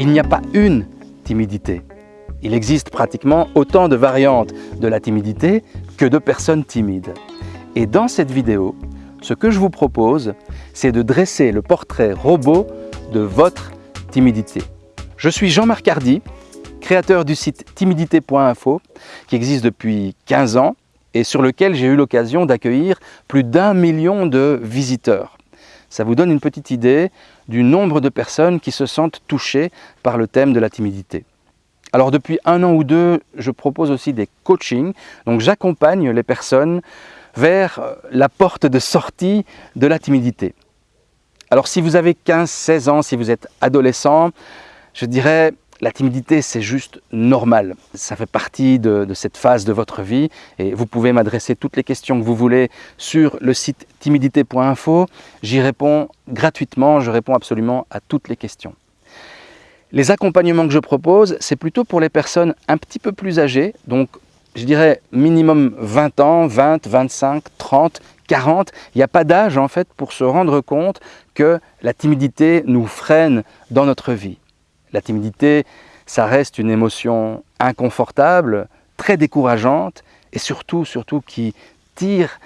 Il n'y a pas une timidité. Il existe pratiquement autant de variantes de la timidité que de personnes timides. Et dans cette vidéo, ce que je vous propose, c'est de dresser le portrait robot de votre timidité. Je suis Jean-Marc Hardy, créateur du site timidité.info qui existe depuis 15 ans et sur lequel j'ai eu l'occasion d'accueillir plus d'un million de visiteurs. Ça vous donne une petite idée du nombre de personnes qui se sentent touchées par le thème de la timidité. Alors depuis un an ou deux, je propose aussi des coachings. Donc j'accompagne les personnes vers la porte de sortie de la timidité. Alors si vous avez 15-16 ans, si vous êtes adolescent, je dirais la timidité, c'est juste normal. Ça fait partie de, cette phase de votre vie et vous pouvez m'adresser toutes les questions que vous voulez sur le site timidité.info. J'y réponds gratuitement, je réponds absolument à toutes les questions. Les accompagnements que je propose, c'est plutôt pour les personnes un petit peu plus âgées, donc je dirais minimum 20 ans, 20, 25, 30, 40. Il n'y a pas d'âge en fait pour se rendre compte que la timidité nous freine dans notre vie. La timidité, ça reste une émotion inconfortable, très décourageante et surtout, surtout qui tire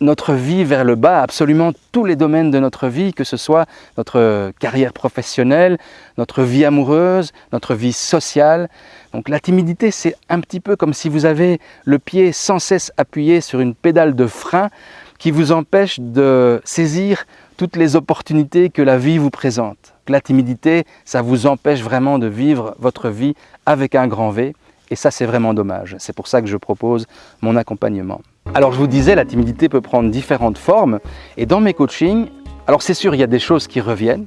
notre vie vers le bas, absolument tous les domaines de notre vie, que ce soit notre carrière professionnelle, notre vie amoureuse, notre vie sociale. Donc la timidité, c'est un petit peu comme si vous avez le pied sans cesse appuyé sur une pédale de frein qui vous empêche de saisir toutes les opportunités que la vie vous présente. La timidité, ça vous empêche vraiment de vivre votre vie avec un grand V. Et ça, c'est vraiment dommage. C'est pour ça que je propose mon accompagnement. Alors, je vous disais, la timidité peut prendre différentes formes. Et dans mes coachings, alors c'est sûr, il y a des choses qui reviennent.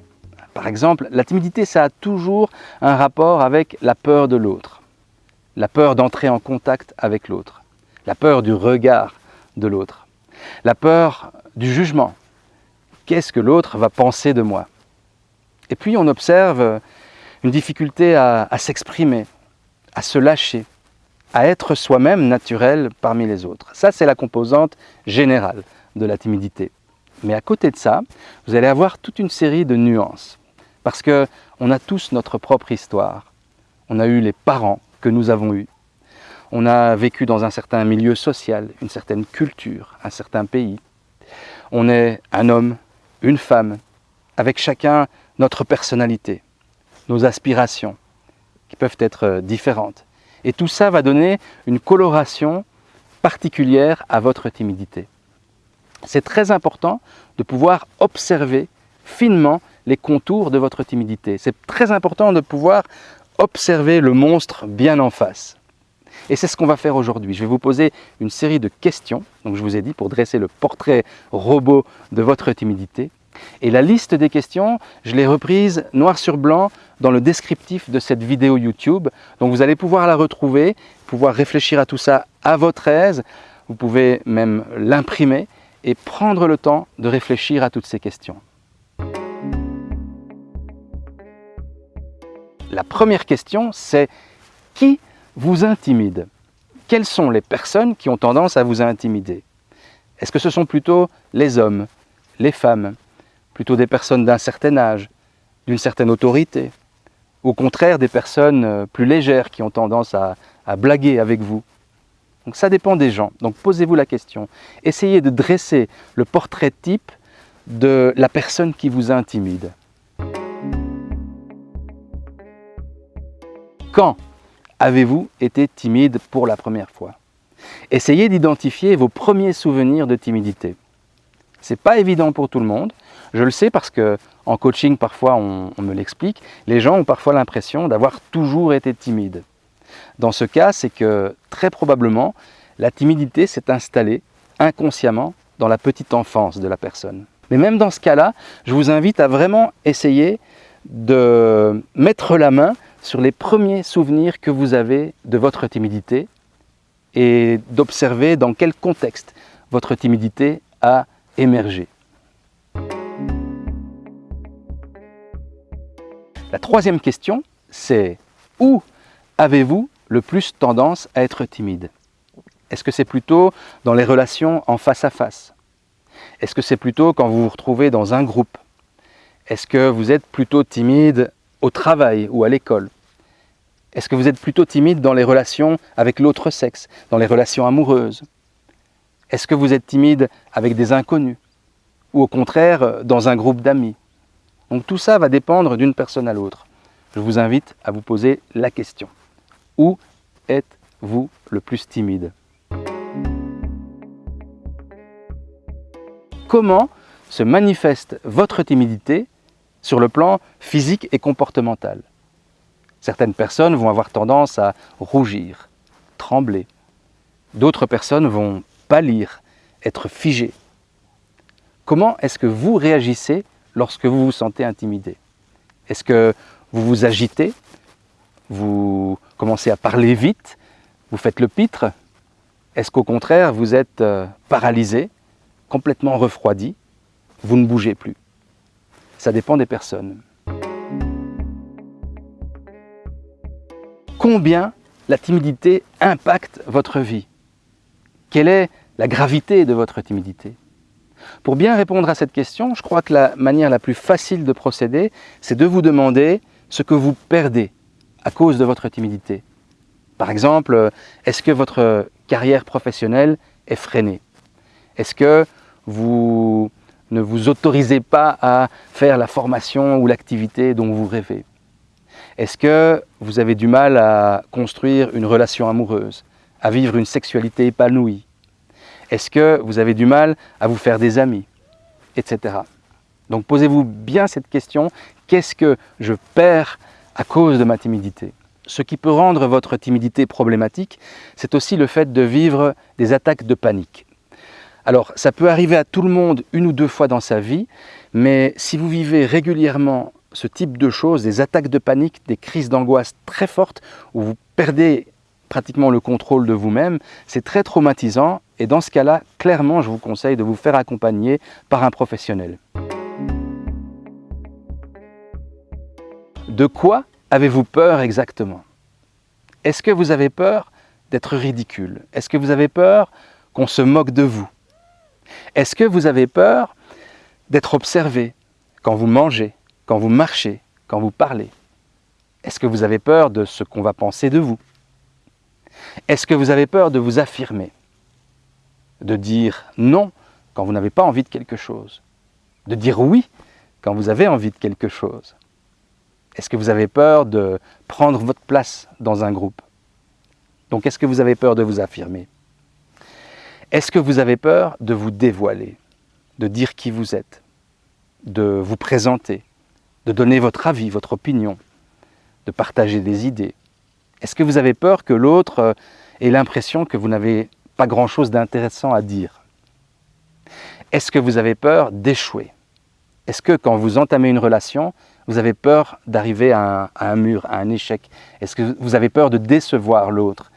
Par exemple, la timidité, ça a toujours un rapport avec la peur de l'autre. La peur d'entrer en contact avec l'autre. La peur du regard de l'autre. La peur du jugement. Qu'est-ce que l'autre va penser de moi? Et puis on observe une difficulté à, s'exprimer, à se lâcher, à être soi-même naturel parmi les autres. Ça, c'est la composante générale de la timidité. Mais à côté de ça, vous allez avoir toute une série de nuances. Parce qu'on a tous notre propre histoire. On a eu les parents que nous avons eus. On a vécu dans un certain milieu social, une certaine culture, un certain pays. On est un homme, une femme, avec chacun notre personnalité, nos aspirations, qui peuvent être euh, différentes. Et tout ça va donner une coloration particulière à votre timidité. C'est très important de pouvoir observer finement les contours de votre timidité. C'est très important de pouvoir observer le monstre bien en face. Et c'est ce qu'on va faire aujourd'hui. Je vais vous poser une série de questions, donc je vous ai dit, pour dresser le portrait robot de votre timidité. Et la liste des questions, je l'ai reprise noir sur blanc dans le descriptif de cette vidéo YouTube. Donc vous allez pouvoir la retrouver, pouvoir réfléchir à tout ça à votre aise. Vous pouvez même l'imprimer et prendre le temps de réfléchir à toutes ces questions. La première question, c'est qui vous intimide? Quelles sont les personnes qui ont tendance à vous intimider? Est-ce que ce sont plutôt les hommes, les femmes, plutôt des personnes d'un certain âge, d'une certaine autorité, au contraire des personnes euh, plus légères qui ont tendance à, blaguer avec vous. Donc ça dépend des gens. Donc posez-vous la question. Essayez de dresser le portrait type de la personne qui vous intimide. Quand avez-vous été timide pour la première fois? Essayez d'identifier vos premiers souvenirs de timidité. Ce n'est pas évident pour tout le monde. Je le sais parce que en coaching, parfois, on, me l'explique, les gens ont parfois l'impression d'avoir toujours été timides. Dans ce cas, c'est que très probablement, la timidité s'est installée inconsciemment dans la petite enfance de la personne. Mais même dans ce cas-là, je vous invite à vraiment essayer de mettre la main sur les premiers souvenirs que vous avez de votre timidité et d'observer dans quel contexte votre timidité a émergé. La troisième question, c'est où avez-vous le plus tendance à être timide? Est-ce que c'est plutôt dans les relations en face à face? Est-ce que c'est plutôt quand vous vous retrouvez dans un groupe? Est-ce que vous êtes plutôt timide au travail ou à l'école? Est-ce que vous êtes plutôt timide dans les relations avec l'autre sexe, dans les relations amoureuses? Est-ce que vous êtes timide avec des inconnus Ou au contraire, dans un groupe d'amis? Donc tout ça va dépendre d'une personne à l'autre. Je vous invite à vous poser la question. Où êtes-vous le plus timide? Comment se manifeste votre timidité sur le plan physique et comportemental? Certaines personnes vont avoir tendance à rougir, trembler. D'autres personnes vont pâlir, être figées. Comment est-ce que vous réagissez lorsque vous vous sentez intimidé Est-ce que vous vous agitez Vous commencez à parler vite Vous faites le pitre Est-ce qu'au contraire, vous êtes euh, paralysé, complètement refroidi Vous ne bougez plus ça dépend des personnes. Combien la timidité impacte votre vie? Quelle est la gravité de votre timidité? Pour bien répondre à cette question, je crois que la manière la plus facile de procéder, c'est de vous demander ce que vous perdez à cause de votre timidité. Par exemple, est-ce que votre carrière professionnelle est freinée? Est-ce que vous ne vous autorisez pas à faire la formation ou l'activité dont vous rêvez? Est-ce que vous avez du mal à construire une relation amoureuse, à vivre une sexualité épanouie? Est-ce que vous avez du mal à vous faire des amis Etc. Donc posez-vous bien cette question, qu'est-ce que je perds à cause de ma timidité? Ce qui peut rendre votre timidité problématique, c'est aussi le fait de vivre des attaques de panique. Alors, ça peut arriver à tout le monde une ou deux fois dans sa vie, mais si vous vivez régulièrement ce type de choses, des attaques de panique, des crises d'angoisse très fortes, où vous perdez pratiquement le contrôle de vous-même, c'est très traumatisant. Et dans ce cas-là, clairement, je vous conseille de vous faire accompagner par un professionnel. De quoi avez-vous peur exactement? Est-ce que vous avez peur d'être ridicule? Est-ce que vous avez peur qu'on se moque de vous? Est-ce que vous avez peur d'être observé quand vous mangez, quand vous marchez, quand vous parlez? Est-ce que vous avez peur de ce qu'on va penser de vous? Est-ce que vous avez peur de vous affirmer? De dire non quand vous n'avez pas envie de quelque chose? De dire oui quand vous avez envie de quelque chose? Est-ce que vous avez peur de prendre votre place dans un groupe? Donc est-ce que vous avez peur de vous affirmer? Est-ce que vous avez peur de vous dévoiler, de dire qui vous êtes, de vous présenter, de donner votre avis, votre opinion, de partager des idées? Est-ce que vous avez peur que l'autre euh, ait l'impression que vous n'avez pas grand-chose d'intéressant à dire? Est-ce que vous avez peur d'échouer? Est-ce que quand vous entamez une relation, vous avez peur d'arriver à, à, un mur, à un échec? Est-ce que vous avez peur de décevoir l'autre?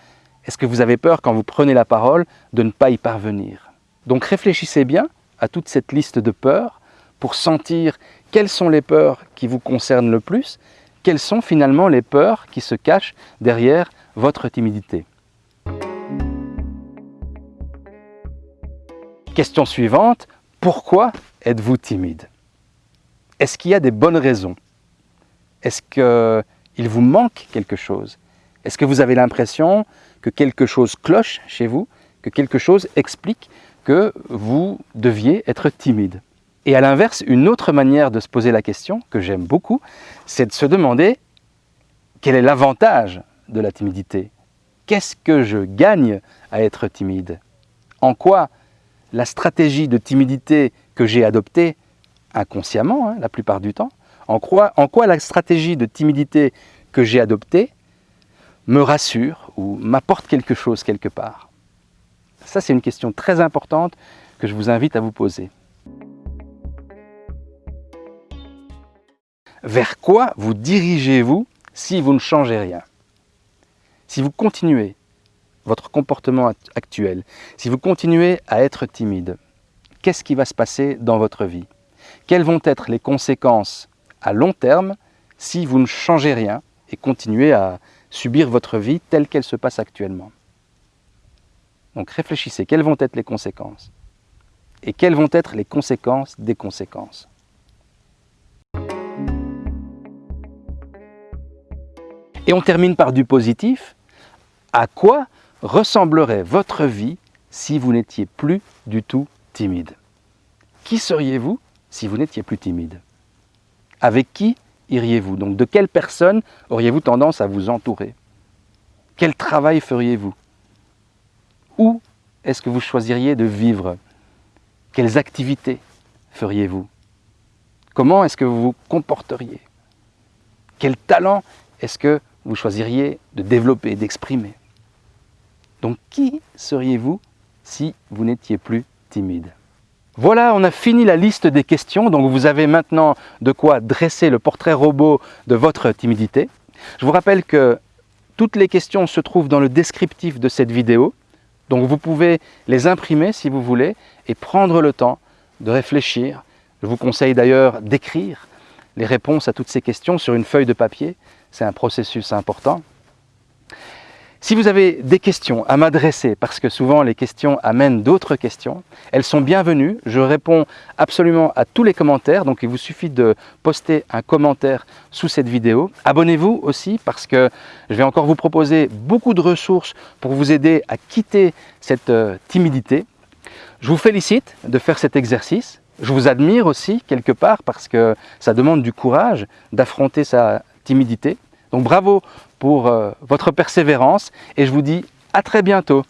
Est-ce que vous avez peur quand vous prenez la parole de ne pas y parvenir? Donc réfléchissez bien à toute cette liste de peurs pour sentir quelles sont les peurs qui vous concernent le plus, quelles sont finalement les peurs qui se cachent derrière votre timidité? Question suivante, pourquoi êtes-vous timide? Est-ce qu'il y a des bonnes raisons? Est-ce qu'il vous manque quelque chose? Est-ce que vous avez l'impression que quelque chose cloche chez vous, que quelque chose explique que vous deviez être timide? Et à l'inverse, une autre manière de se poser la question, que j'aime beaucoup, c'est de se demander quel est l'avantage de la timidité. Qu'est-ce que je gagne à être timide? En quoi la stratégie de timidité que j'ai adoptée, inconsciemment hein, la plupart du temps, en quoi, en quoi la stratégie de timidité que j'ai adoptée me rassure ou m'apporte quelque chose quelque part? Ça, c'est une question très importante que je vous invite à vous poser. Vers quoi vous dirigez-vous si vous ne changez rien? Si vous continuez votre comportement actuel, si vous continuez à être timide, qu'est-ce qui va se passer dans votre vie? Quelles vont être les conséquences à long terme si vous ne changez rien et continuez à subir votre vie telle qu'elle se passe actuellement? Donc réfléchissez, quelles vont être les conséquences? Et quelles vont être les conséquences des conséquences? Et on termine par du positif. À quoi ressemblerait votre vie si vous n'étiez plus du tout timide? Qui seriez-vous si vous n'étiez plus timide? Avec qui iriez-vous? Donc de quelle personne auriez-vous tendance à vous entourer? Quel travail feriez-vous? Où est-ce que vous choisiriez de vivre? Quelles activités feriez-vous? Comment est-ce que vous vous comporteriez? Quel talent est-ce que vous choisiriez de développer, d'exprimer. Donc qui seriez-vous si vous n'étiez plus timide? Voilà, on a fini la liste des questions, donc vous avez maintenant de quoi dresser le portrait robot de votre timidité. Je vous rappelle que toutes les questions se trouvent dans le descriptif de cette vidéo, donc vous pouvez les imprimer si vous voulez et prendre le temps de réfléchir. Je vous conseille d'ailleurs d'écrire les réponses à toutes ces questions sur une feuille de papier, c'est un processus important. Si vous avez des questions à m'adresser, parce que souvent les questions amènent d'autres questions, elles sont bienvenues. Je réponds absolument à tous les commentaires, donc il vous suffit de poster un commentaire sous cette vidéo. Abonnez-vous aussi parce que je vais encore vous proposer beaucoup de ressources pour vous aider à quitter cette euh, timidité. Je vous félicite de faire cet exercice. Je vous admire aussi quelque part parce que ça demande du courage d'affronter sa timidité. Donc bravo pour euh, votre persévérance et je vous dis à très bientôt.